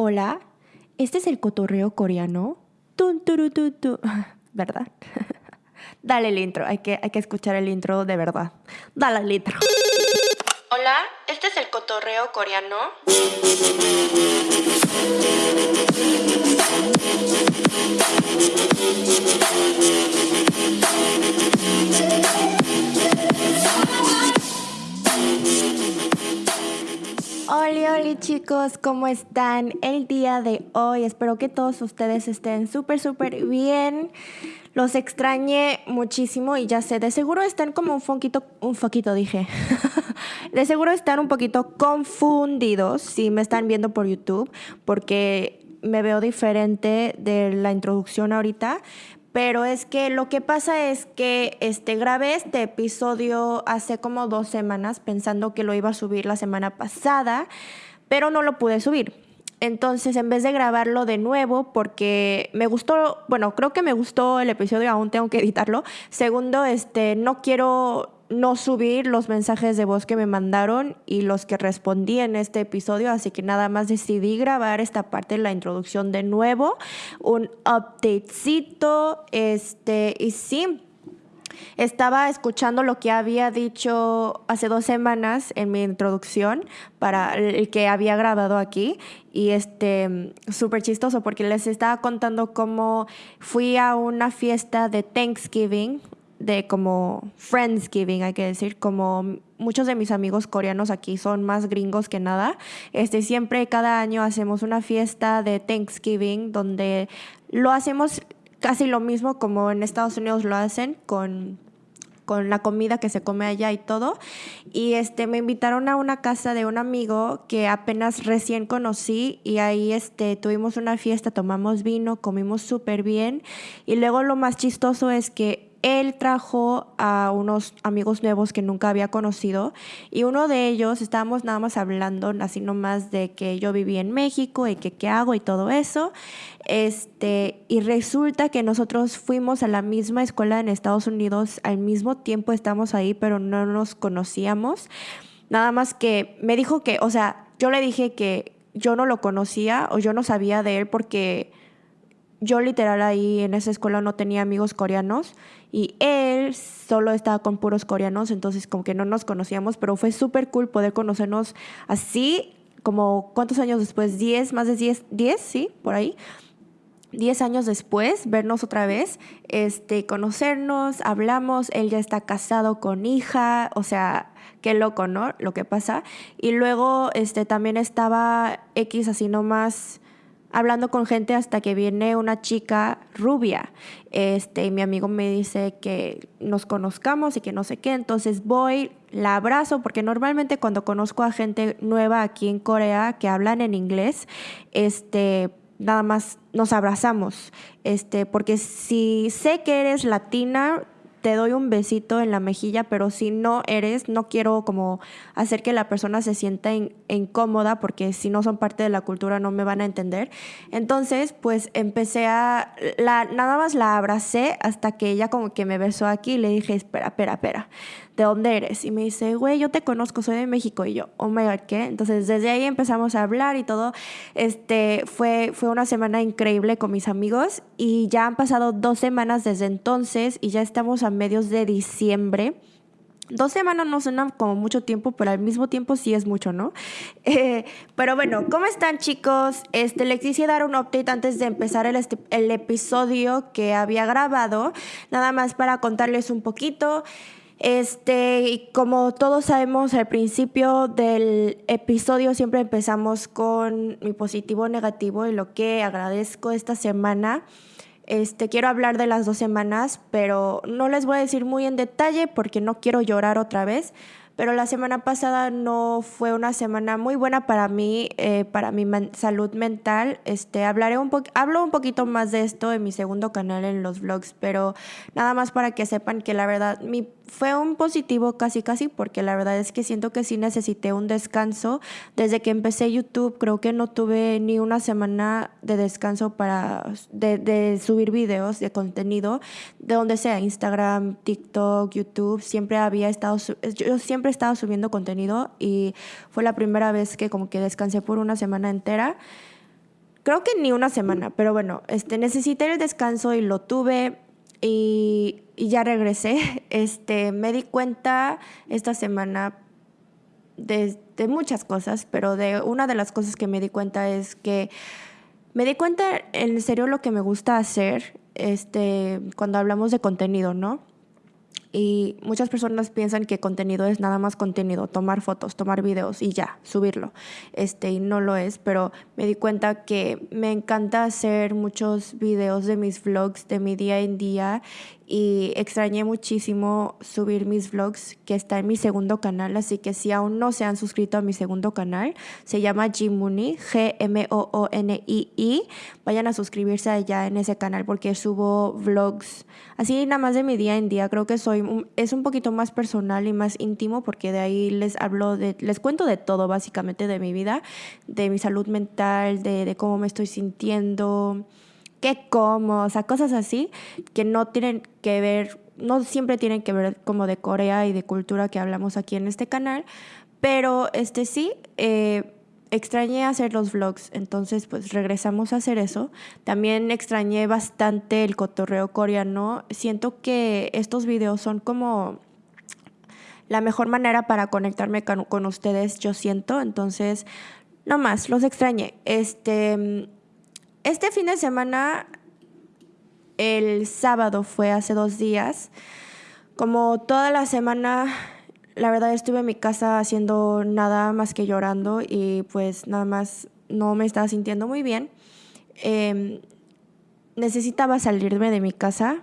Hola, este es el cotorreo coreano. Tun, turu, tu, tu. ¿Verdad? Dale el intro, hay que, hay que escuchar el intro de verdad. Dale el intro. Hola, este es el cotorreo coreano. Hola, hola chicos, ¿cómo están el día de hoy? Espero que todos ustedes estén súper, súper bien. Los extrañé muchísimo y ya sé, de seguro están como un foquito, un foquito dije. de seguro están un poquito confundidos si me están viendo por YouTube, porque me veo diferente de la introducción ahorita, pero es que lo que pasa es que este, grabé este episodio hace como dos semanas pensando que lo iba a subir la semana pasada, pero no lo pude subir. Entonces, en vez de grabarlo de nuevo, porque me gustó, bueno, creo que me gustó el episodio, aún tengo que editarlo. Segundo, este, no quiero no subir los mensajes de voz que me mandaron y los que respondí en este episodio, así que nada más decidí grabar esta parte de la introducción de nuevo, un updatecito, este, y sí, estaba escuchando lo que había dicho hace dos semanas en mi introducción para el que había grabado aquí y este súper chistoso porque les estaba contando cómo fui a una fiesta de Thanksgiving de como Friendsgiving, hay que decir, como muchos de mis amigos coreanos aquí son más gringos que nada, este, siempre cada año hacemos una fiesta de Thanksgiving donde lo hacemos casi lo mismo como en Estados Unidos lo hacen con con la comida que se come allá y todo. Y este, me invitaron a una casa de un amigo que apenas recién conocí y ahí este, tuvimos una fiesta, tomamos vino, comimos súper bien. Y luego lo más chistoso es que él trajo a unos amigos nuevos que nunca había conocido y uno de ellos estábamos nada más hablando así nomás de que yo vivía en México y que qué hago y todo eso. Este, y resulta que nosotros fuimos a la misma escuela en Estados Unidos, al mismo tiempo estamos ahí, pero no nos conocíamos. Nada más que me dijo que, o sea, yo le dije que yo no lo conocía o yo no sabía de él porque yo literal ahí en esa escuela no tenía amigos coreanos y él solo estaba con puros coreanos, entonces como que no nos conocíamos, pero fue súper cool poder conocernos así, como cuántos años después, 10, más de 10, 10, sí, por ahí. 10 años después, vernos otra vez, este, conocernos, hablamos, él ya está casado con hija, o sea, qué loco, ¿no? Lo que pasa. Y luego, este, también estaba X así nomás hablando con gente hasta que viene una chica rubia. Este, y mi amigo me dice que nos conozcamos y que no sé qué. Entonces voy, la abrazo, porque normalmente cuando conozco a gente nueva aquí en Corea que hablan en inglés, este, nada más nos abrazamos. Este, porque si sé que eres latina, te doy un besito en la mejilla, pero si no eres, no quiero como hacer que la persona se sienta incómoda porque si no son parte de la cultura no me van a entender. Entonces, pues empecé a, la, nada más la abracé hasta que ella como que me besó aquí y le dije, espera, espera, espera. ¿De dónde eres? Y me dice, güey, yo te conozco, soy de México. Y yo, oh my God, ¿qué? Entonces desde ahí empezamos a hablar y todo. Este, fue, fue una semana increíble con mis amigos y ya han pasado dos semanas desde entonces y ya estamos a medios de diciembre. Dos semanas no suena como mucho tiempo, pero al mismo tiempo sí es mucho, ¿no? Eh, pero bueno, ¿cómo están chicos? Este, les quisiera dar un update antes de empezar el, este, el episodio que había grabado, nada más para contarles un poquito. Este, como todos sabemos, al principio del episodio siempre empezamos con mi positivo negativo y lo que agradezco esta semana. Este, quiero hablar de las dos semanas, pero no les voy a decir muy en detalle porque no quiero llorar otra vez pero la semana pasada no fue una semana muy buena para mí, eh, para mi salud mental. Este, hablaré un hablo un poquito más de esto en mi segundo canal en los vlogs, pero nada más para que sepan que la verdad mi, fue un positivo casi casi porque la verdad es que siento que sí necesité un descanso. Desde que empecé YouTube creo que no tuve ni una semana de descanso para de, subir videos de contenido, de donde sea, Instagram, TikTok, YouTube, siempre había estado, yo siempre he subiendo contenido y fue la primera vez que como que descansé por una semana entera. creo que ni una semana, pero bueno, este, necesité el descanso y lo tuve y, ya regresé. Este, me di cuenta esta semana de, de, muchas cosas, pero de una de las cosas que me di cuenta es que me di cuenta en serio lo que me gusta hacer este, cuando hablamos de contenido, ¿no? Y muchas personas piensan que contenido es nada más contenido, tomar fotos, tomar videos y ya, subirlo. Este, y no lo es, pero me di cuenta que me encanta hacer muchos videos de mis vlogs de mi día en día y extrañé muchísimo subir mis vlogs que está en mi segundo canal, así que si aún no se han suscrito a mi segundo canal, se llama Gmooney, G-M-O-O-N-I-I, vayan a suscribirse allá en ese canal porque subo vlogs así nada más de mi día en día, creo que soy es un poquito más personal y más íntimo porque de ahí les hablo les cuento de todo básicamente de mi vida, de mi salud mental, de cómo me estoy sintiendo qué como, o sea, cosas así que no tienen que ver, no siempre tienen que ver como de Corea y de cultura que hablamos aquí en este canal, pero este sí, eh, extrañé hacer los vlogs, entonces pues regresamos a hacer eso. También extrañé bastante el cotorreo coreano. Siento que estos videos son como la mejor manera para conectarme con, con ustedes, yo siento. Entonces, no más, los extrañé. Este, este fin de semana, el sábado fue hace dos días, como toda la semana, la verdad estuve en mi casa haciendo nada más que llorando y pues nada más no me estaba sintiendo muy bien. Em, necesitaba salirme de mi casa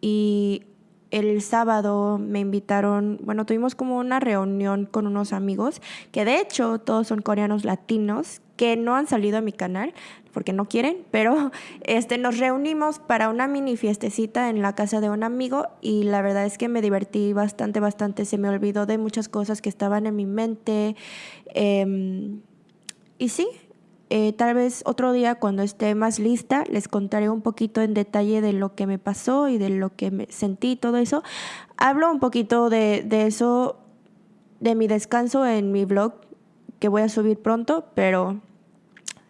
y el sábado me invitaron, bueno, tuvimos como una reunión con unos amigos, que de hecho todos son coreanos latinos, que no han salido a mi canal porque no quieren, pero este, nos reunimos para una mini fiestecita en la casa de un amigo y la verdad es que me divertí bastante, bastante, se me olvidó de muchas cosas que estaban en mi mente. Em, y sí, eh, tal vez otro día cuando esté más lista les contaré un poquito en detalle de lo que me pasó y de lo que me sentí, todo eso. Hablo un poquito de, de eso, de mi descanso en mi blog que voy a subir pronto, pero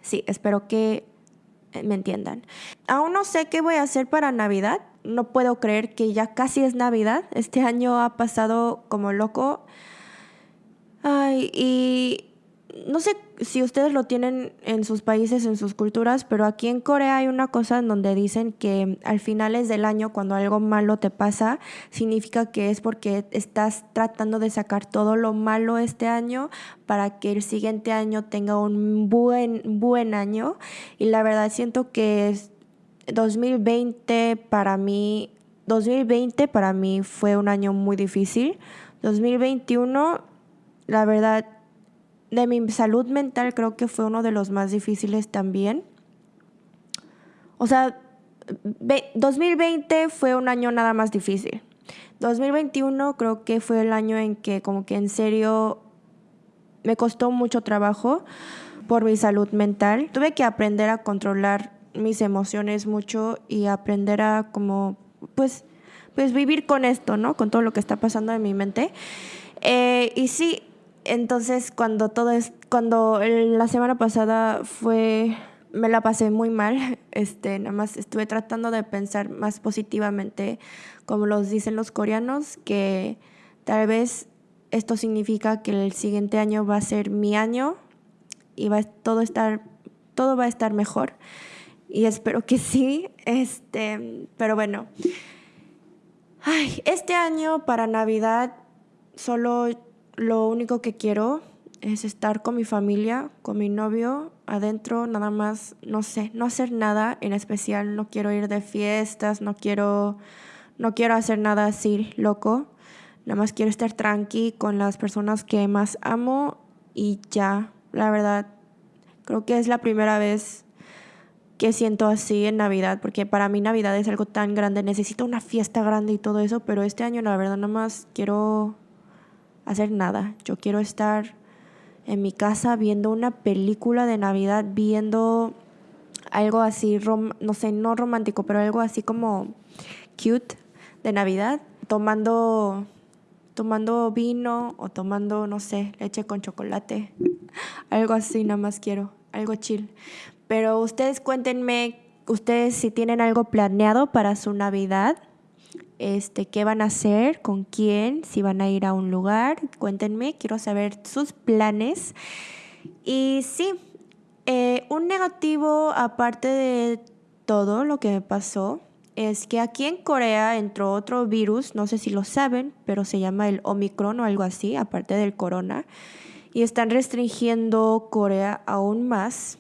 sí, espero que me entiendan. Aún no sé qué voy a hacer para Navidad. No puedo creer que ya casi es Navidad. Este año ha pasado como loco. Ay, y no sé si ustedes lo tienen en sus países, en sus culturas, pero aquí en Corea hay una cosa en donde dicen que al finales del año, cuando algo malo te pasa, significa que es porque estás tratando de sacar todo lo malo este año para que el siguiente año tenga un buen, buen año. Y la verdad siento que 2020 para mí, 2020 para mí fue un año muy difícil. 2021, la verdad, de mi salud mental creo que fue uno de los más difíciles también. O sea, 2020 fue un año nada más difícil. 2021 creo que fue el año en que como que en serio me costó mucho trabajo por mi salud mental. Tuve que aprender a controlar mis emociones mucho y aprender a como pues pues vivir con esto, ¿no? Con todo lo que está pasando en mi mente. Eh, y sí, entonces, cuando todo es, cuando la semana pasada fue, me la pasé muy mal, este, nada más estuve tratando de pensar más positivamente, como los dicen los coreanos, que tal vez esto significa que el siguiente año va a ser mi año y va todo estar, todo va a estar mejor. Y espero que sí, este, pero bueno. Ay, este año para Navidad solo lo único que quiero es estar con mi familia, con mi novio, adentro, nada más, no sé, no hacer nada en especial, no quiero ir de fiestas, no quiero, no quiero hacer nada así loco, nada más quiero estar tranqui con las personas que más amo y ya, la verdad, creo que es la primera vez que siento así en Navidad, porque para mí Navidad es algo tan grande, necesito una fiesta grande y todo eso, pero este año la verdad nada más quiero hacer nada. Yo quiero estar en mi casa viendo una película de Navidad, viendo algo así, no sé, no romántico, pero algo así como cute de Navidad, tomando tomando vino o tomando, no sé, leche con chocolate. Algo así nada más quiero. algo chill. Pero ustedes cuéntenme, ustedes si tienen algo planeado para su Navidad, este, qué van a hacer, con quién, si van a ir a un lugar, cuéntenme, quiero saber sus planes. Y sí, eh, un negativo aparte de todo lo que me pasó es que aquí en Corea entró otro virus, no sé si lo saben, pero se llama el Omicron o algo así, aparte del corona, y están restringiendo Corea aún más.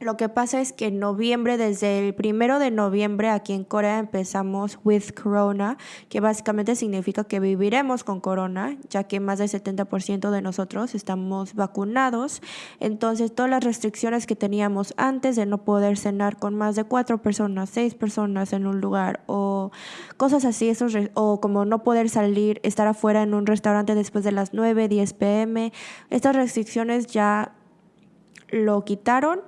Lo que pasa es que en noviembre, desde el primero de noviembre, aquí en Corea empezamos with corona, que básicamente significa que viviremos con corona, ya que más del 70% de nosotros estamos vacunados. Entonces, todas las restricciones que teníamos antes de no poder cenar con más de cuatro personas, seis personas en un lugar, o cosas así, esos o como no poder salir, estar afuera en un restaurante después de las 9, 10 pm, estas restricciones ya lo quitaron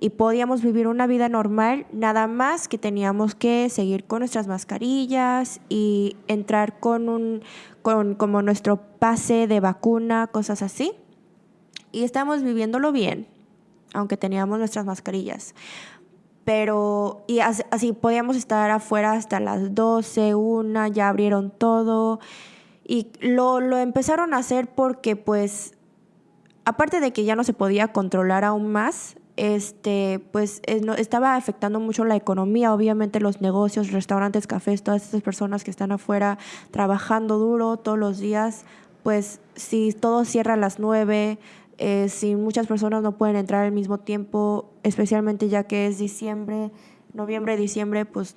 y podíamos vivir una vida normal, nada más que teníamos que seguir con nuestras mascarillas y entrar con un con como nuestro pase de vacuna, cosas así. Y estamos viviéndolo bien, aunque teníamos nuestras mascarillas. Pero, y así, podíamos estar afuera hasta las 12, una, ya abrieron todo. Y lo, lo empezaron a hacer porque, pues, aparte de que ya no se podía controlar aún más, este, pues estaba afectando mucho la economía, obviamente los negocios, restaurantes, cafés, todas esas personas que están afuera trabajando duro todos los días, pues si todo cierra a las nueve, eh, si muchas personas no pueden entrar al mismo tiempo, especialmente ya que es diciembre, noviembre, diciembre, pues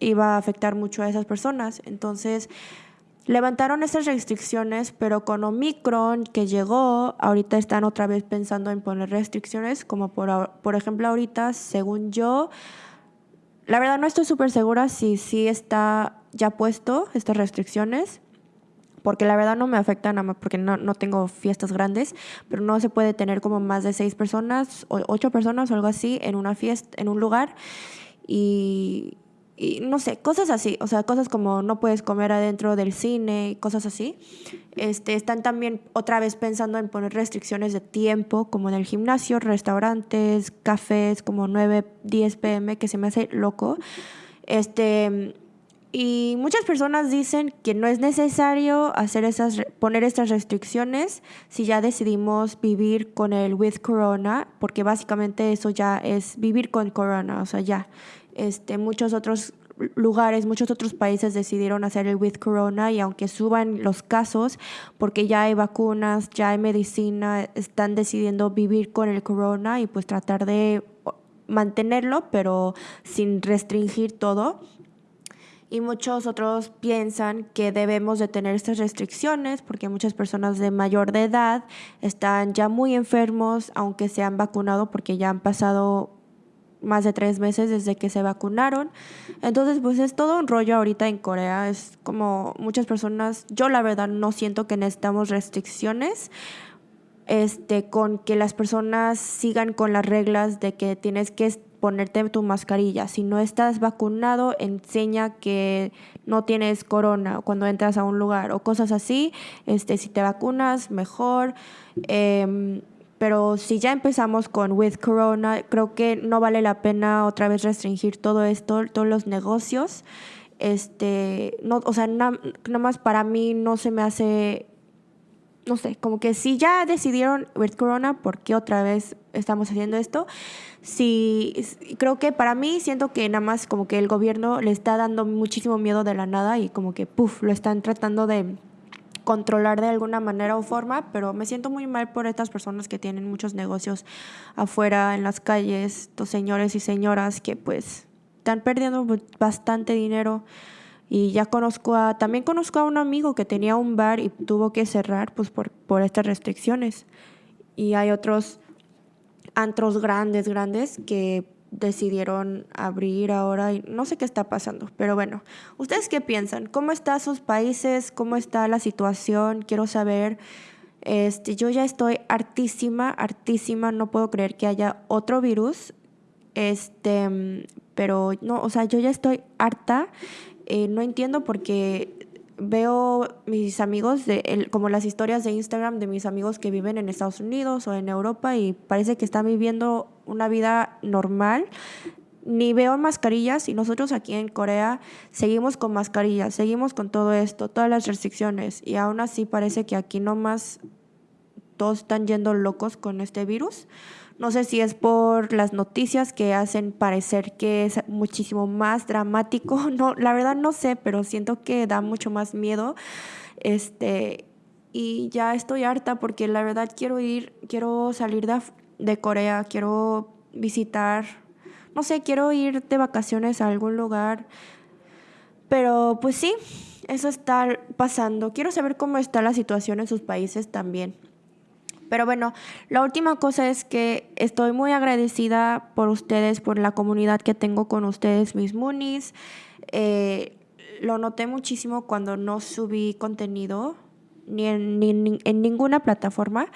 iba a afectar mucho a esas personas. Entonces, Levantaron esas restricciones, pero con Omicron que llegó, ahorita están otra vez pensando en poner restricciones, como por, por ejemplo ahorita, según yo, la verdad no estoy súper segura si sí está ya puesto estas restricciones, porque la verdad no me afectan nada más porque no, no, tengo fiestas grandes, pero no se puede tener como más de seis personas o ocho personas o algo así en una fiesta, en un lugar. Y, y no sé, cosas así, o sea, cosas como no puedes comer adentro del cine, cosas así. Este, están también otra vez pensando en poner restricciones de tiempo, como en el gimnasio, restaurantes, cafés, como 9, 10 pm, que se me hace loco. Este, y muchas personas dicen que no es necesario hacer esas, poner estas restricciones si ya decidimos vivir con el with corona, porque básicamente eso ya es vivir con corona, o sea, ya este, muchos otros lugares, muchos otros países decidieron hacer el with corona y aunque suban los casos, porque ya hay vacunas, ya hay medicina, están decidiendo vivir con el corona y pues tratar de mantenerlo, pero sin restringir todo. Y muchos otros piensan que debemos de tener estas restricciones porque muchas personas de mayor de edad están ya muy enfermos, aunque se han vacunado porque ya han pasado más de tres meses desde que se vacunaron. Entonces, pues es todo un rollo ahorita en Corea. Es como muchas personas, yo la verdad no siento que necesitamos restricciones. Este, con que las personas sigan con las reglas de que tienes que ponerte tu mascarilla. Si no estás vacunado, enseña que no tienes corona cuando entras a un lugar o cosas así. Este, si te vacunas, mejor. Eh, pero si ya empezamos con with corona, creo que no vale la pena otra vez restringir todo esto, todos los negocios. Este, no, o sea, nada más para mí no se me hace no sé, como que si ya decidieron with corona, ¿por qué otra vez estamos haciendo esto? Si creo que para mí siento que nada más como que el gobierno le está dando muchísimo miedo de la nada y como que puff, lo están tratando de controlar de alguna manera o forma, pero me siento muy mal por estas personas que tienen muchos negocios afuera en las calles, estos señores y señoras que pues están perdiendo bastante dinero. Y ya conozco a, también conozco a un amigo que tenía un bar y tuvo que cerrar pues por, por estas restricciones. Y hay otros antros grandes, grandes que decidieron abrir ahora y no sé qué está pasando, pero bueno, ¿ustedes qué piensan? ¿Cómo están sus países? ¿Cómo está la situación? Quiero saber. Este, yo ya estoy hartísima, hartísima, no puedo creer que haya otro virus. Este, pero no, o sea, yo ya estoy harta. Eh, no entiendo porque veo mis amigos, de, como las historias de Instagram de mis amigos que viven en Estados Unidos o en Europa y parece que están viviendo una vida normal. Ni veo mascarillas y nosotros aquí en Corea seguimos con mascarillas, seguimos con todo esto, todas las restricciones y aún así parece que aquí nomás todos están yendo locos con este virus. No sé si es por las noticias que hacen parecer que es muchísimo más dramático. No, la verdad no sé, pero siento que da mucho más miedo. Este, y ya estoy harta porque la verdad quiero ir, quiero salir de, de Corea, quiero visitar, no sé, quiero ir de vacaciones a algún lugar. Pero pues sí, eso está pasando. Quiero saber cómo está la situación en sus países también. Pero bueno, la última cosa es que estoy muy agradecida por ustedes, por la comunidad que tengo con ustedes, mis Moonies. Eh, lo noté muchísimo cuando no subí contenido ni en, ni en ninguna plataforma.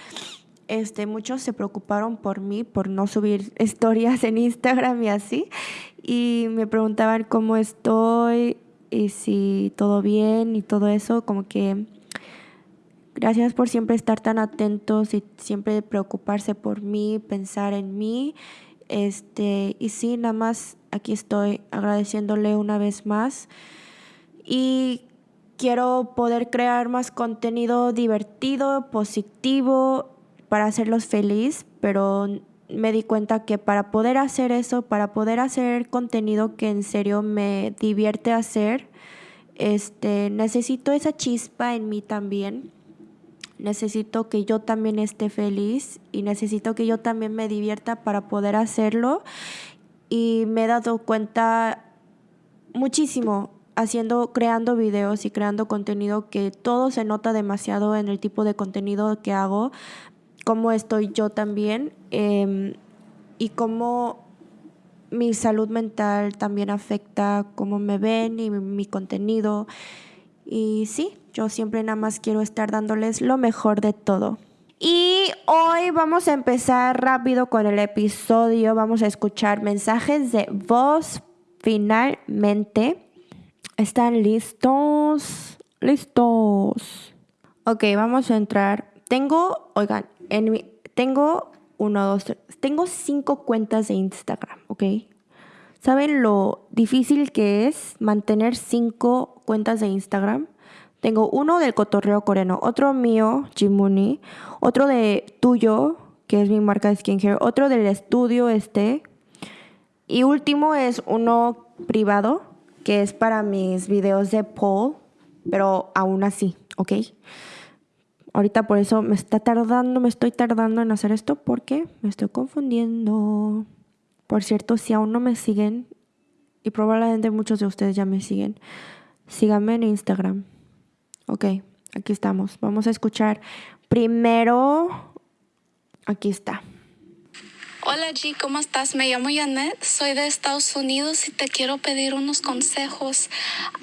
Este, muchos se preocuparon por mí, por no subir historias en Instagram y así. Y me preguntaban cómo estoy y si todo bien y todo eso, como que Gracias por siempre estar tan atentos y siempre preocuparse por mí, pensar en mí. Este, y sí, nada más aquí estoy agradeciéndole una vez más. Y quiero poder crear más contenido divertido, positivo, para hacerlos feliz, pero me di cuenta que para poder hacer eso, para poder hacer contenido que en serio me divierte hacer, este, necesito esa chispa en mí también necesito que yo también esté feliz y necesito que yo también me divierta para poder hacerlo. Y me he dado cuenta muchísimo haciendo, creando videos y creando contenido que todo se nota demasiado en el tipo de contenido que hago, cómo estoy yo también em, y cómo mi salud mental también afecta cómo me ven y mi contenido. Y sí, yo siempre nada más quiero estar dándoles lo mejor de todo. Y hoy vamos a empezar rápido con el episodio. Vamos a escuchar mensajes de voz finalmente. ¿Están listos? Listos. Ok, vamos a entrar. Tengo, oigan, en mi, tengo uno, dos, tres, tengo cinco cuentas de Instagram, ¿ok? ¿Saben lo difícil que es mantener cinco cuentas de Instagram? Tengo uno del cotorreo coreano, otro mío, Jimuni, otro de tuyo, que es mi marca de skincare, otro del estudio este, y último es uno privado, que es para mis videos de Paul, pero aún así, ¿ok? Ahorita por eso me está tardando, me estoy tardando en hacer esto porque me estoy confundiendo. Por cierto, si aún no me siguen, y probablemente muchos de ustedes ya me siguen, síganme en Instagram. Ok, aquí estamos. Vamos a escuchar primero. Aquí está. Hola G, ¿cómo estás? Me llamo Janet, soy de Estados Unidos y te quiero pedir unos consejos.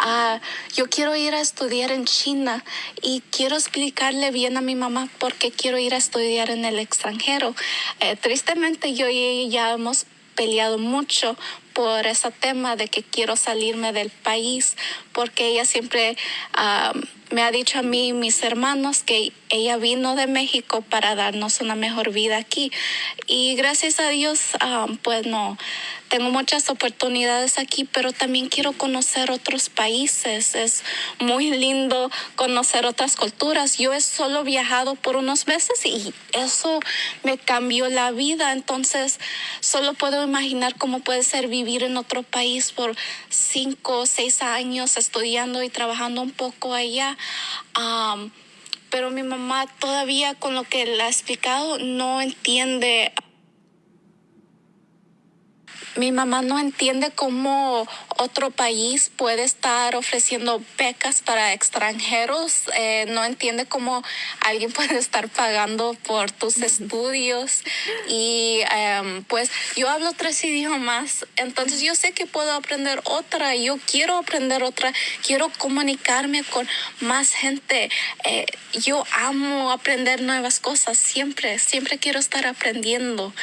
Uh, yo quiero ir a estudiar en China y quiero explicarle bien a mi mamá por qué quiero ir a estudiar en el extranjero. Eh, tristemente yo y ella hemos peleado mucho por ese tema de que quiero salirme del país, porque ella siempre uh, me ha dicho a mí y mis hermanos que ella vino de México para darnos una mejor vida aquí. Y gracias a Dios, um, pues no, tengo muchas oportunidades aquí, pero también quiero conocer otros países. Es muy lindo conocer otras culturas. Yo he solo viajado por unos meses y eso me cambió la vida. Entonces, solo puedo imaginar cómo puede ser vivir en otro país por cinco o seis años estudiando y trabajando un poco allá. Pero mi mamá todavía con lo que le ha explicado no entiende mi mamá no entiende cómo otro país puede estar ofreciendo becas para extranjeros. Eh, no entiende cómo alguien puede estar pagando por tus estudios. Y em, pues yo hablo tres idiomas, entonces yo sé que puedo aprender otra. Yo quiero aprender otra. Quiero comunicarme con más gente. Eh, yo amo aprender nuevas cosas. Siempre, siempre quiero estar aprendiendo.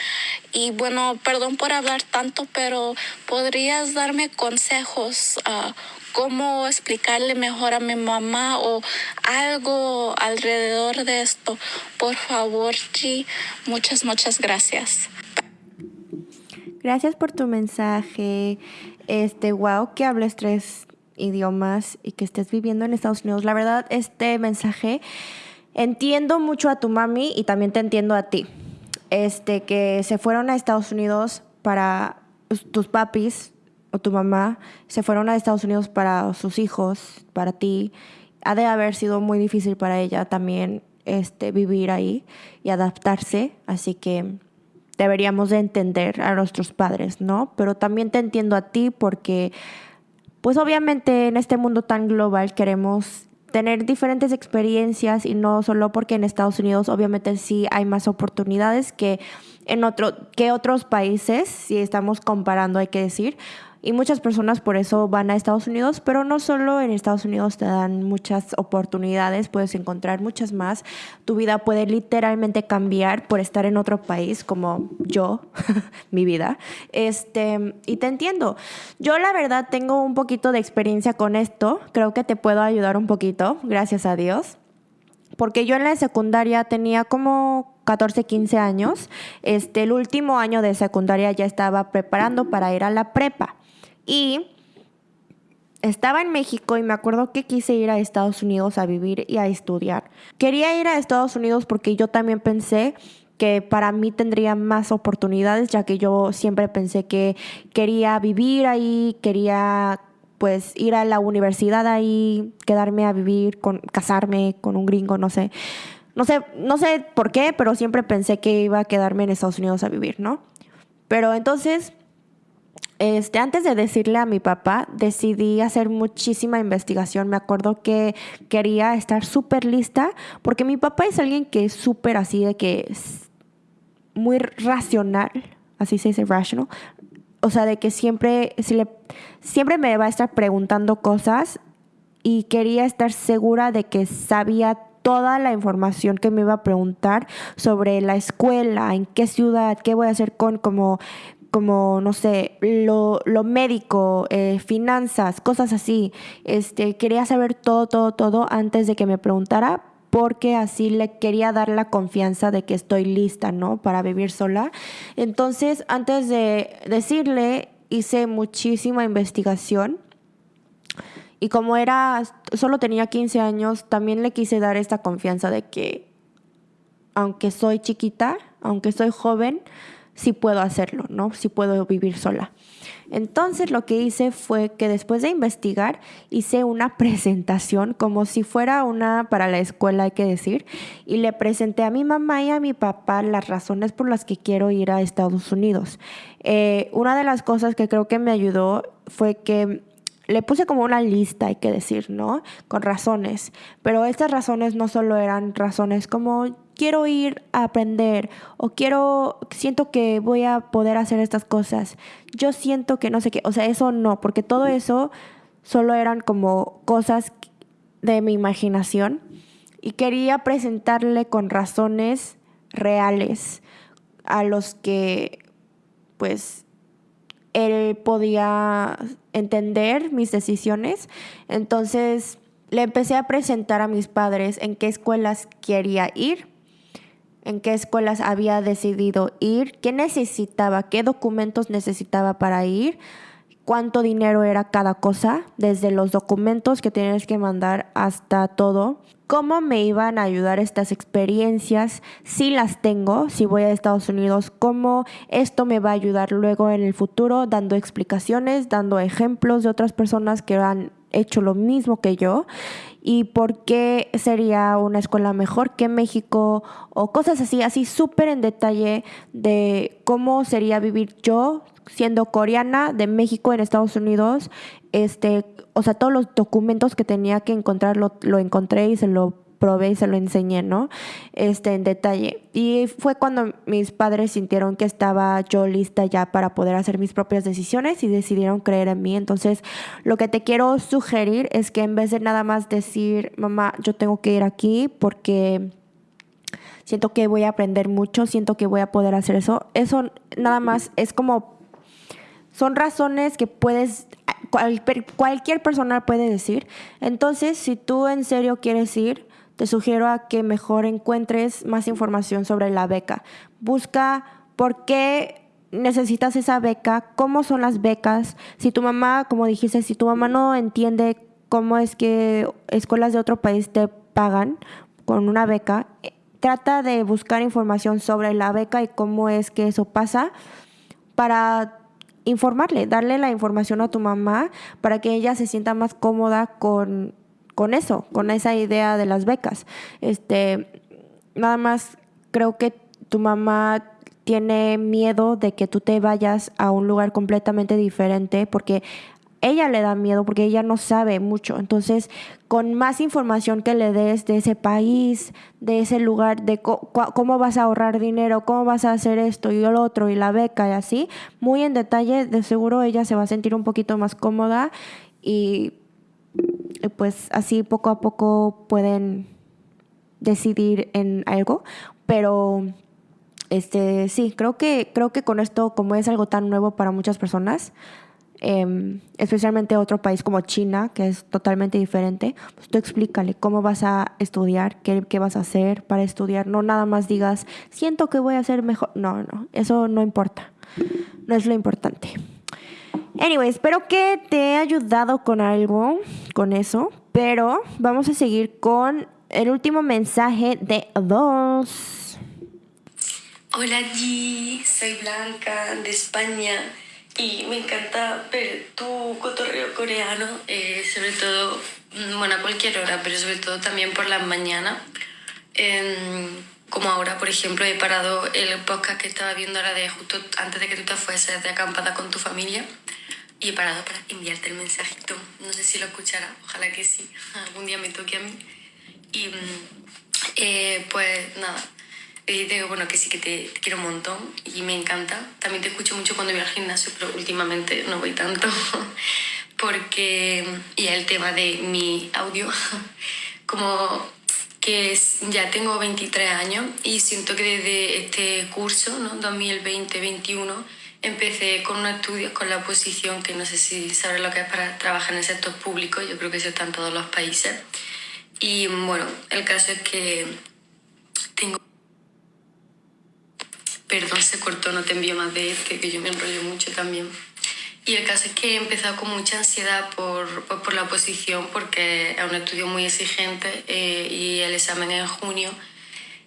Y bueno, perdón por hablar tanto, pero ¿podrías darme consejos? Uh, cómo explicarle mejor a mi mamá o algo alrededor de esto. Por favor, G, muchas, muchas gracias. Gracias por tu mensaje. Este, wow, que hables tres idiomas y que estés viviendo en Estados Unidos. La verdad, este mensaje entiendo mucho a tu mami y también te entiendo a ti. Este, que se fueron a Estados Unidos para tus papis o tu mamá se fueron a Estados Unidos para sus hijos, para ti. Ha de haber sido muy difícil para ella también este, vivir ahí y adaptarse. Así que deberíamos de entender a nuestros padres, ¿no? Pero también te entiendo a ti porque, pues obviamente en este mundo tan global queremos tener diferentes experiencias y no solo porque en Estados Unidos obviamente sí hay más oportunidades que en otro que otros países, si estamos comparando hay que decir, y muchas personas por eso van a Estados Unidos, pero no solo en Estados Unidos te dan muchas oportunidades, puedes encontrar muchas más. Tu vida puede literalmente cambiar por estar en otro país, como yo, mi vida. Este, y te entiendo. Yo la verdad tengo un poquito de experiencia con esto, creo que te puedo ayudar un poquito, gracias a Dios. Porque yo en la secundaria tenía como 14, 15 años. Este, el último año de secundaria ya estaba preparando para ir a la prepa. Y estaba en México y me acuerdo que quise ir a Estados Unidos a vivir y a estudiar. Quería ir a Estados Unidos porque yo también pensé que para mí tendría más oportunidades, ya que yo siempre pensé que quería vivir ahí, quería pues ir a la universidad ahí, quedarme a vivir, con, casarme con un gringo, no sé. No sé, no sé por qué, pero siempre pensé que iba a quedarme en Estados Unidos a vivir, ¿no? Pero entonces este, antes de decirle a mi papá, decidí hacer muchísima investigación. Me acuerdo que quería estar súper lista, porque mi papá es alguien que es súper así, de que es muy racional, así se dice rational. O sea, de que siempre, siempre me va a estar preguntando cosas y quería estar segura de que sabía toda la información que me iba a preguntar sobre la escuela, en qué ciudad, qué voy a hacer con como como, no sé, lo, lo médico, eh, finanzas, cosas así. Este, quería saber todo, todo, todo antes de que me preguntara porque así le quería dar la confianza de que estoy lista, ¿no? Para vivir sola. Entonces, antes de decirle, hice muchísima investigación. Y como era, solo tenía 15 años, también le quise dar esta confianza de que, aunque soy chiquita, aunque soy joven, sí puedo hacerlo, ¿no? Sí puedo vivir sola. Entonces lo que hice fue que después de investigar hice una presentación como si fuera una para la escuela, hay que decir, y le presenté a mi mamá y a mi papá las razones por las que quiero ir a Estados Unidos. Eh, una de las cosas que creo que me ayudó fue que le puse como una lista, hay que decir, ¿no? Con razones. Pero estas razones no solo eran razones como quiero ir a aprender o quiero, siento que voy a poder hacer estas cosas. Yo siento que no sé qué, o sea, eso no, porque todo eso solo eran como cosas de mi imaginación y quería presentarle con razones reales a los que pues él podía entender mis decisiones. Entonces le empecé a presentar a mis padres en qué escuelas quería ir en qué escuelas había decidido ir, qué necesitaba, qué documentos necesitaba para ir, cuánto dinero era cada cosa, desde los documentos que tienes que mandar hasta todo, cómo me iban a ayudar estas experiencias, si las tengo, si voy a Estados Unidos, cómo esto me va a ayudar luego en el futuro, dando explicaciones, dando ejemplos de otras personas que han hecho lo mismo que yo y por qué sería una escuela mejor que México o cosas así, así súper en detalle de cómo sería vivir yo siendo coreana de México en Estados Unidos. Este, o sea, todos los documentos que tenía que encontrar lo, lo encontré y se lo probé y se lo enseñé, ¿no? Este, en detalle. Y fue cuando mis padres sintieron que estaba yo lista ya para poder hacer mis propias decisiones y decidieron creer en mí. Entonces, lo que te quiero sugerir es que en vez de nada más decir, mamá, yo tengo que ir aquí porque siento que voy a aprender mucho, siento que voy a poder hacer eso. Eso nada más es como, son razones que puedes, cualquier persona puede decir. Entonces, si tú en serio quieres ir, te sugiero a que mejor encuentres más información sobre la beca. Busca por qué necesitas esa beca, cómo son las becas. Si tu mamá, como dijiste, si tu mamá no entiende cómo es que escuelas de otro país te pagan con una beca, trata de buscar información sobre la beca y cómo es que eso pasa para informarle, darle la información a tu mamá para que ella se sienta más cómoda con, con eso, con esa idea de las becas. Este, nada más creo que tu mamá tiene miedo de que tú te vayas a un lugar completamente diferente porque ella le da miedo porque ella no sabe mucho. Entonces, con más información que le des de ese país, de ese lugar, de cómo vas a ahorrar dinero, cómo vas a hacer esto y lo otro y la beca y así, muy en detalle, de seguro ella se va a sentir un poquito más cómoda y pues así poco a poco pueden decidir en algo, pero este sí, creo que creo que con esto como es algo tan nuevo para muchas personas, Em, especialmente otro país como China, que es totalmente diferente, pues tú explícale cómo vas a estudiar, qué, qué, vas a hacer para estudiar. No nada más digas, siento que voy a ser mejor. No, no, eso no importa. No es lo importante. Anyway, espero que te he ayudado con algo, con eso, pero vamos a seguir con el último mensaje de dos. Hola G, soy Blanca de España y me encanta ver tu cotorreo coreano, eh, sobre todo, mm, bueno, a cualquier hora, pero sobre todo también por las mañanas. Como ahora, por ejemplo, he parado el podcast que estaba viendo ahora de justo antes de que tú te fueses de acampada con tu familia y he parado para enviarte el mensajito. No sé si lo escucharás, ojalá que sí, algún día me toque a mí. Y mm, eh, pues nada, digo, bueno, que sí que te, quiero un montón y me encanta. También te escucho mucho cuando voy al gimnasio, pero últimamente no voy tanto porque y el tema de mi audio, como que ya tengo 23 años y siento que desde este curso, ¿no? 2020-21, empecé con unos estudios con la oposición, que no sé si sabes lo que es para trabajar en el sector público, yo creo que eso está en todos los países. Y bueno, el caso es que tengo Perdón, se cortó, no te envío más de este, que yo me enrollo mucho también. Y el caso es que he empezado con mucha ansiedad por, pues, por la oposición, porque es un estudio muy exigente eh, y el examen es en junio.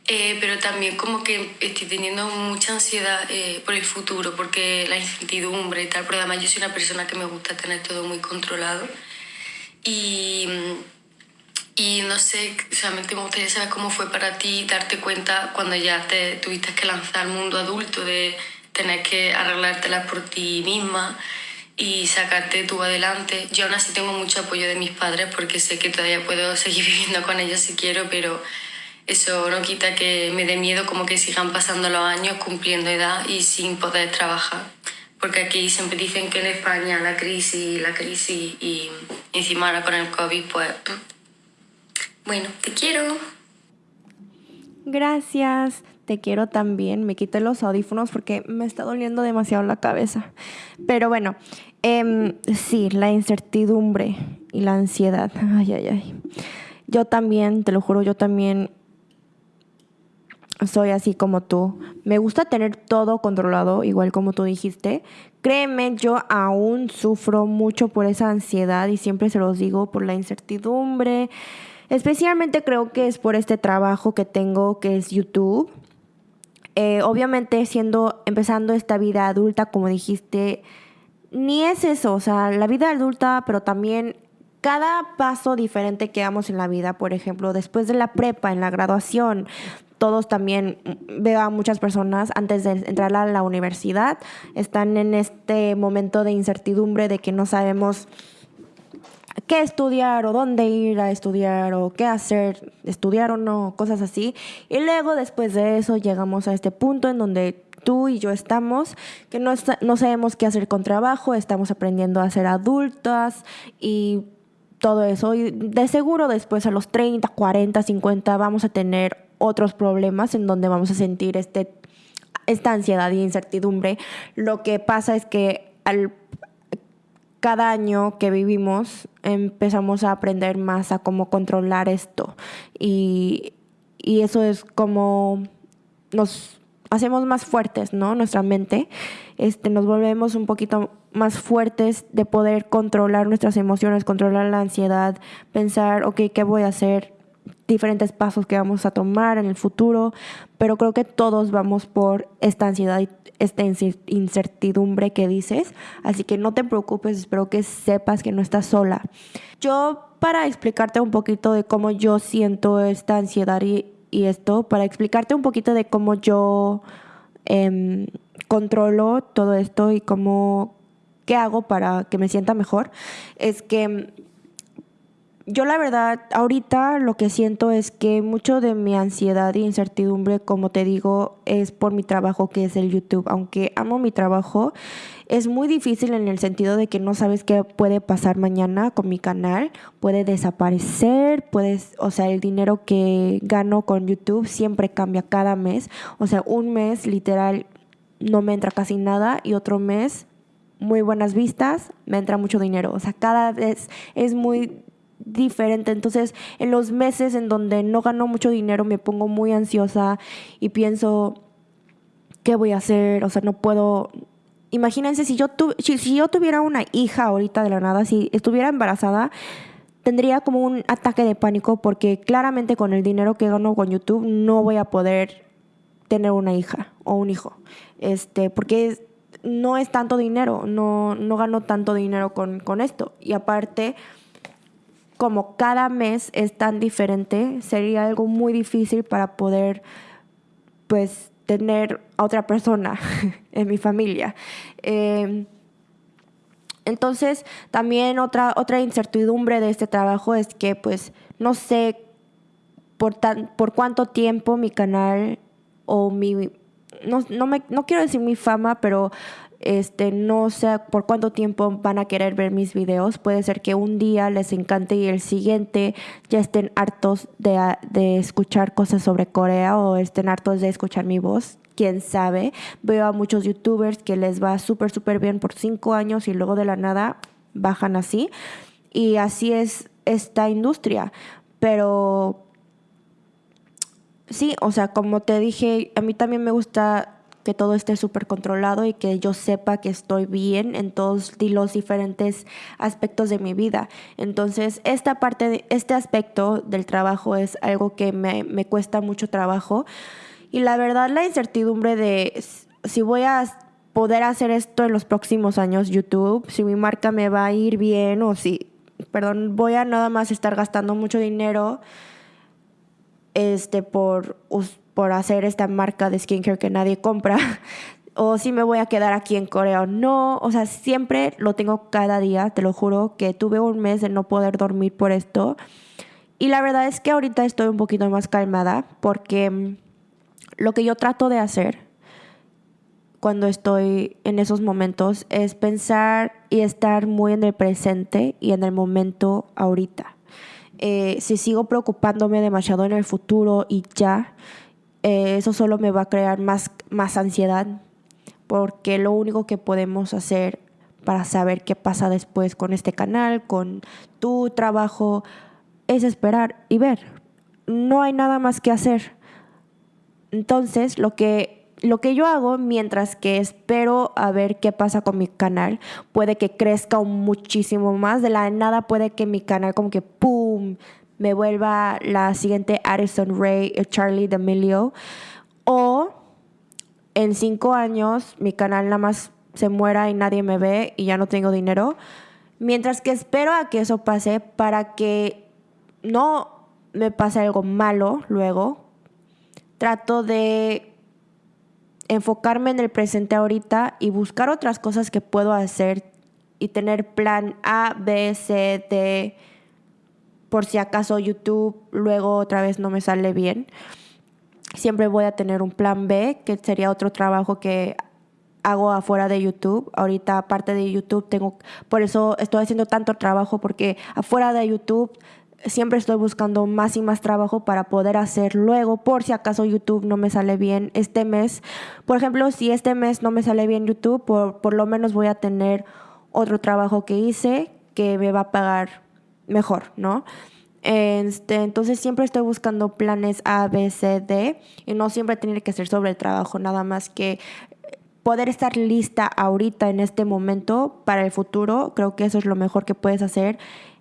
Eh, pero también como que estoy teniendo mucha ansiedad eh, por el futuro, porque la incertidumbre y tal, pero además yo soy una persona que me gusta tener todo muy controlado. Y y no sé, solamente me gustaría saber cómo fue para ti darte cuenta cuando ya te tuviste que lanzar al mundo adulto de tener que arreglártelas por ti misma y sacarte tú adelante. Yo aún así tengo mucho apoyo de mis padres porque sé que todavía puedo seguir viviendo con ellos si quiero, pero eso no quita que me dé miedo como que sigan pasando los años cumpliendo edad y sin poder trabajar. Porque aquí siempre dicen que en España la crisis, la crisis y encima ahora con el COVID, pues bueno, te quiero. Gracias. Te quiero también. Me quité los audífonos porque me está doliendo demasiado la cabeza. Pero bueno, eh, sí, la incertidumbre y la ansiedad. Ay, ay, ay. Yo también, te lo juro, yo también soy así como tú. Me gusta tener todo controlado, igual como tú dijiste. Créeme, yo aún sufro mucho por esa ansiedad y siempre se los digo, por la incertidumbre. Especialmente creo que es por este trabajo que tengo, que es YouTube. Eh, obviamente siendo, empezando esta vida adulta, como dijiste, ni es eso, o sea, la vida adulta, pero también cada paso diferente que damos en la vida, por ejemplo, después de la prepa, en la graduación, todos también veo a muchas personas antes de entrar a la universidad, están en este momento de incertidumbre de que no sabemos qué estudiar o dónde ir a estudiar o qué hacer, estudiar o no, cosas así. Y luego después de eso llegamos a este punto en donde tú y yo estamos, que no, no sabemos qué hacer con trabajo, estamos aprendiendo a ser adultas y todo eso. Y de seguro después a los 30, 40, 50 vamos a tener otros problemas en donde vamos a sentir este, esta ansiedad y incertidumbre. Lo que pasa es que al, cada año que vivimos empezamos a aprender más a cómo controlar esto y, y eso es como nos hacemos más fuertes, ¿no? Nuestra mente, este, nos volvemos un poquito más fuertes de poder controlar nuestras emociones, controlar la ansiedad, pensar, ok, ¿qué voy a hacer? Diferentes pasos que vamos a tomar en el futuro, pero creo que todos vamos por esta ansiedad y esta incertidumbre que dices, así que no te preocupes, espero que sepas que no estás sola. Yo para explicarte un poquito de cómo yo siento esta ansiedad y, y esto, para explicarte un poquito de cómo yo em, controlo todo esto y cómo, qué hago para que me sienta mejor, es que yo la verdad, ahorita lo que siento es que mucho de mi ansiedad e incertidumbre, como te digo, es por mi trabajo que es el YouTube. Aunque amo mi trabajo, es muy difícil en el sentido de que no sabes qué puede pasar mañana con mi canal. Puede desaparecer, puedes, o sea, el dinero que gano con YouTube siempre cambia cada mes. O sea, un mes literal no me entra casi nada y otro mes muy buenas vistas, me entra mucho dinero. O sea, cada vez es muy diferente. Entonces, en los meses en donde no gano mucho dinero, me pongo muy ansiosa y pienso, ¿qué voy a hacer? O sea, no puedo... Imagínense si yo, si, yo tuviera una hija ahorita de la nada, si estuviera embarazada, tendría como un ataque de pánico porque claramente con el dinero que gano con YouTube no voy a poder tener una hija o un hijo. Este, porque no es tanto dinero, no, no gano tanto dinero con, con esto. Y aparte, como cada mes es tan diferente, sería algo muy difícil para poder, pues, tener a otra persona en mi familia. Em, entonces, también otra, otra incertidumbre de este trabajo es que, pues, no sé por, tan, por cuánto tiempo mi canal o mi... No, no, me, no quiero decir mi fama, pero este, no sé por cuánto tiempo van a querer ver mis videos. Puede ser que un día les encante y el siguiente ya estén hartos de, de escuchar cosas sobre Corea o estén hartos de escuchar mi voz quién sabe. Veo a muchos youtubers que les va súper, súper bien por cinco años y luego de la nada bajan así. Y así es esta industria. Pero sí, o sea, como te dije, a mí también me gusta que todo esté súper controlado y que yo sepa que estoy bien en todos los diferentes aspectos de mi vida. Entonces, esta parte, este aspecto del trabajo es algo que me, me cuesta mucho trabajo. Y la verdad, la incertidumbre de si voy a poder hacer esto en los próximos años, YouTube, si mi marca me va a ir bien o si, perdón, voy a nada más estar gastando mucho dinero este, por por hacer esta marca de skincare que nadie compra, o si me voy a quedar aquí en Corea o no. O sea, siempre lo tengo cada día, te lo juro, que tuve un mes de no poder dormir por esto. Y la verdad es que ahorita estoy un poquito más calmada porque mm, lo que yo trato de hacer cuando estoy en esos momentos es pensar y estar muy en el presente y en el momento ahorita. Eh, si sigo preocupándome demasiado en el futuro y ya, eh, eso solo me va a crear más, más ansiedad, porque lo único que podemos hacer para saber qué pasa después con este canal, con tu trabajo, es esperar y ver. No hay nada más que hacer. Entonces, lo que, lo que yo hago mientras que espero a ver qué pasa con mi canal, puede que crezca muchísimo más. De la nada puede que mi canal como que ¡pum! Me vuelva la siguiente Addison Ray, Charlie D'Amelio. O en cinco años mi canal nada más se muera y nadie me ve y ya no tengo dinero. Mientras que espero a que eso pase para que no me pase algo malo luego, trato de enfocarme en el presente ahorita y buscar otras cosas que puedo hacer y tener plan A, B, C, D por si acaso YouTube luego otra vez no me sale bien. Siempre voy a tener un plan B, que sería otro trabajo que hago afuera de YouTube. Ahorita aparte de YouTube tengo, por eso estoy haciendo tanto trabajo porque afuera de YouTube siempre estoy buscando más y más trabajo para poder hacer luego, por si acaso YouTube no me sale bien este mes. Por ejemplo, si este mes no me sale bien YouTube, por, por lo menos voy a tener otro trabajo que hice que me va a pagar mejor, ¿no? Este, entonces siempre estoy buscando planes A, B, C, D y no siempre tiene que ser sobre el trabajo, nada más que poder estar lista ahorita en este momento para el futuro, creo que eso es lo mejor que puedes hacer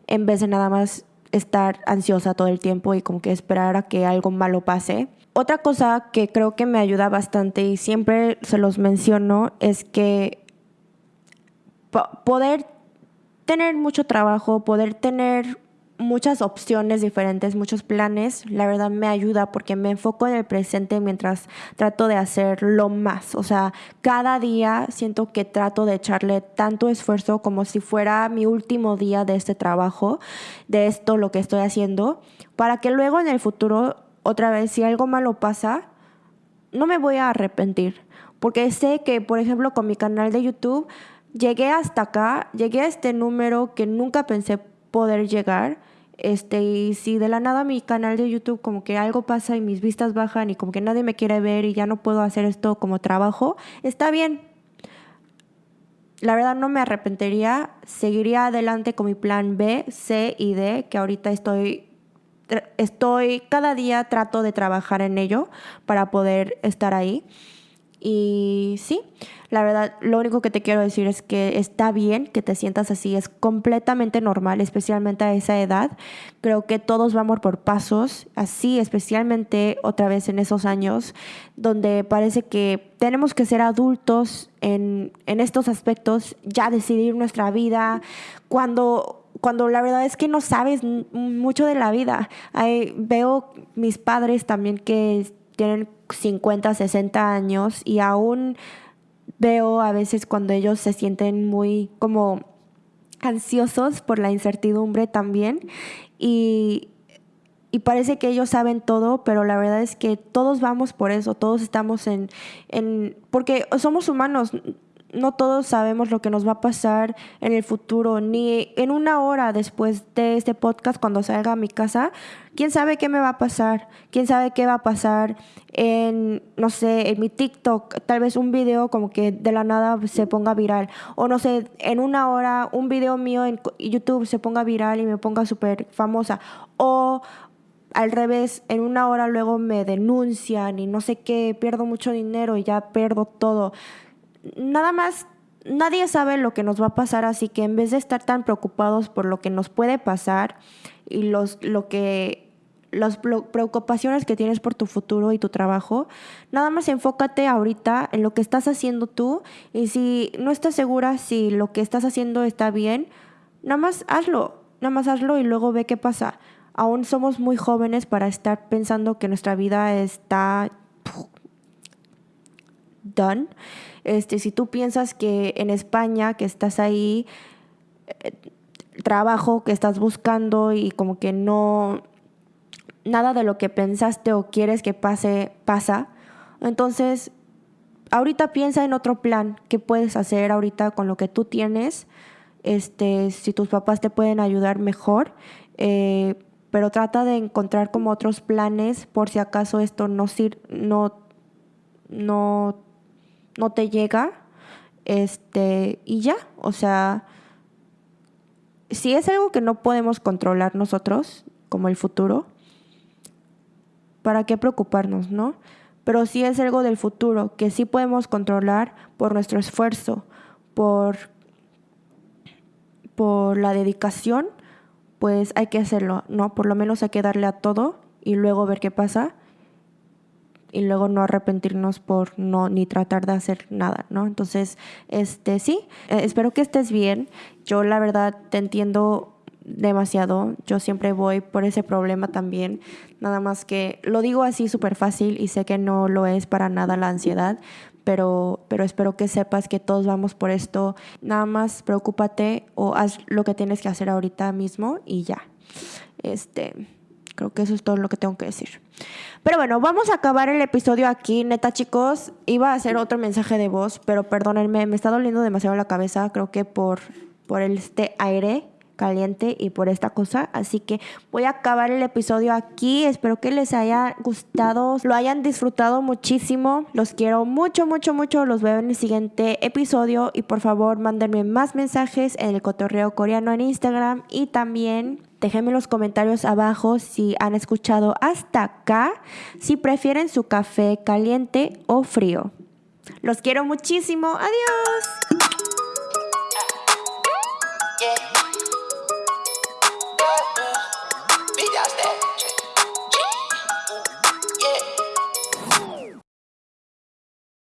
en vez de nada más estar ansiosa todo el tiempo y como que esperar a que algo malo pase. Otra cosa que creo que me ayuda bastante y siempre se los menciono es que poder tener mucho trabajo, poder tener muchas opciones diferentes, muchos planes, la verdad me ayuda porque me enfoco en el presente mientras trato de hacer lo más. O sea, cada día siento que trato de echarle tanto esfuerzo como si fuera mi último día de este trabajo, de esto, lo que estoy haciendo, para que luego en el futuro, otra vez, si algo malo pasa, no me voy a arrepentir. Porque sé que, por ejemplo, con mi canal de YouTube, llegué hasta acá, llegué a este número que nunca pensé poder llegar este, y si de la nada mi canal de YouTube como que algo pasa y mis vistas bajan y como que nadie me quiere ver y ya no puedo hacer esto como trabajo, está bien. La verdad no me arrepentiría, seguiría adelante con mi plan B, C y D, que ahorita estoy estoy cada día trato de trabajar en ello para poder estar ahí. Y sí, la verdad, lo único que te quiero decir es que está bien que te sientas así, es completamente normal, especialmente a esa edad. Creo que todos vamos por pasos, así, especialmente otra vez en esos años, donde parece que tenemos que ser adultos en, en estos aspectos, ya decidir nuestra vida, cuando cuando la verdad es que no sabes mucho de la vida. veo mis padres también que tienen 50, 60 años y aún veo a veces cuando ellos se sienten muy como ansiosos por la incertidumbre también y, y parece que ellos saben todo, pero la verdad es que todos vamos por eso, todos estamos en, en porque somos humanos, no todos sabemos lo que nos va a pasar en el futuro, ni en una hora después de este podcast, cuando salga a mi casa, quién sabe qué me va a pasar, quién sabe qué va a pasar en, no sé, en mi TikTok, tal vez un video como que de la nada se ponga viral, o no sé, en una hora un video mío en YouTube se ponga viral y me ponga súper famosa, o al revés, en una hora luego me denuncian y no sé qué, pierdo mucho dinero y ya pierdo todo nada más, nadie sabe lo que nos va a pasar, así que en vez de estar tan preocupados por lo que nos puede pasar y los, lo que las preocupaciones que tienes por tu futuro y tu trabajo, nada más enfócate ahorita en lo que estás haciendo tú y si no estás segura si lo que estás haciendo está bien, nada más hazlo, nada más hazlo y luego ve qué pasa. Aún somos muy jóvenes para estar pensando que nuestra vida está done este, si tú piensas que en España, que estás ahí, eh, trabajo que estás buscando y como que no, nada de lo que pensaste o quieres que pase, pasa, entonces ahorita piensa en otro plan que puedes hacer ahorita con lo que tú tienes. Este, si tus papás te pueden ayudar mejor, eh, pero trata de encontrar como otros planes por si acaso esto no, no, no no te llega, este, y ya, o sea, si es algo que no podemos controlar nosotros, como el futuro, ¿para qué preocuparnos, no? Pero si es algo del futuro que sí podemos controlar por nuestro esfuerzo, por, por la dedicación, pues hay que hacerlo, ¿no? Por lo menos hay que darle a todo y luego ver qué pasa y luego no arrepentirnos por no ni tratar de hacer nada, ¿no? Entonces, este sí, eh, espero que estés bien. Yo la verdad te entiendo demasiado. Yo siempre voy por ese problema también. Nada más que lo digo así súper fácil y sé que no lo es para nada la ansiedad, pero, pero espero que sepas que todos vamos por esto. Nada más preocúpate o haz lo que tienes que hacer ahorita mismo y ya. Este, creo que eso es todo lo que tengo que decir. Pero bueno, vamos a acabar el episodio aquí. Neta, chicos, iba a hacer otro mensaje de voz, pero perdónenme, me está doliendo demasiado la cabeza. Creo que por, por este aire caliente y por esta cosa. Así que voy a acabar el episodio aquí. Espero que les haya gustado, lo hayan disfrutado muchísimo. Los quiero mucho, mucho, mucho. Los veo en el siguiente episodio y por favor mándenme más mensajes en el cotorreo coreano en Instagram y también Déjenme en los comentarios abajo si han escuchado hasta acá, si prefieren su café caliente o frío. Los quiero muchísimo. Adiós.